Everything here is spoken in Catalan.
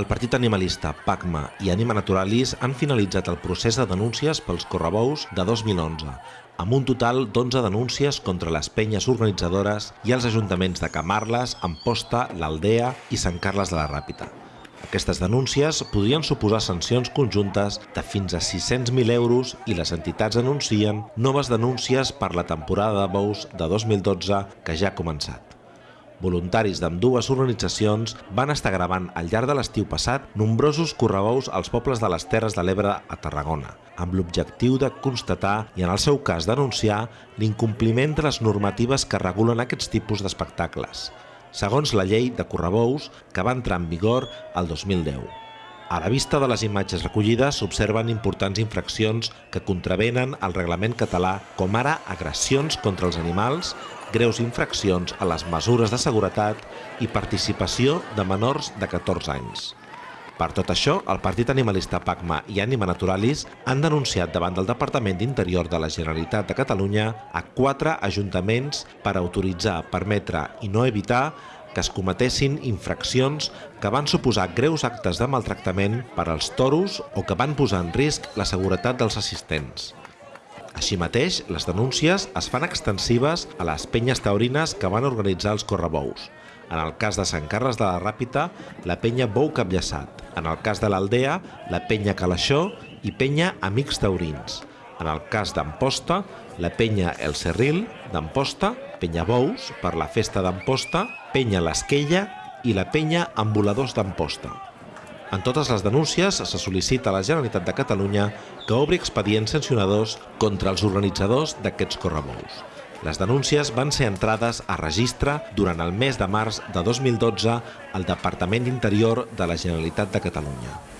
El partit animalista PACMA i Anima Naturalis han finalitzat el procés de denúncies pels correbous de 2011, amb un total d'11 denúncies contra les penyes organitzadores i els ajuntaments de Camarles, Amposta, l'Aldea i Sant Carles de la Ràpita. Aquestes denúncies podrien suposar sancions conjuntes de fins a 600.000 euros i les entitats anuncien noves denúncies per la temporada de bous de 2012 que ja ha començat. Voluntaris d'ambdues organitzacions van estar gravant al llarg de l'estiu passat nombrosos correbous als pobles de les Terres de l'Ebre a Tarragona, amb l'objectiu de constatar i, en el seu cas, denunciar l'incompliment de les normatives que regulen aquests tipus d'espectacles, segons la llei de correbous que va entrar en vigor el 2010. A la vista de les imatges recollides s'observen importants infraccions que contravenen el reglament català, com ara agressions contra els animals, greus infraccions a les mesures de seguretat i participació de menors de 14 anys. Per tot això, el Partit Animalista PACMA i Anima Naturalis han denunciat davant del Departament d'Interior de la Generalitat de Catalunya a quatre ajuntaments per autoritzar, permetre i no evitar que es cometessin infraccions que van suposar greus actes de maltractament per als toros o que van posar en risc la seguretat dels assistents. Així mateix, les denúncies es fan extensives a les penyes taurines que van organitzar els correbous. En el cas de Sant Carles de la Ràpita, la penya Bou Capllaçat. En el cas de l'Aldea, la penya Calaixó i penya Amics Taurins. En el cas d'Amposta, la penya El Serril d'Amposta, penya Bous per la festa d'Amposta, penya L'Esquella i la penya Ambuladors d'Amposta. En totes les denúncies se sol·licita a la Generalitat de Catalunya que obri expedients sancionadors contra els organitzadors d'aquests correbous. Les denúncies van ser entrades a registre durant el mes de març de 2012 al Departament d'Interior de la Generalitat de Catalunya.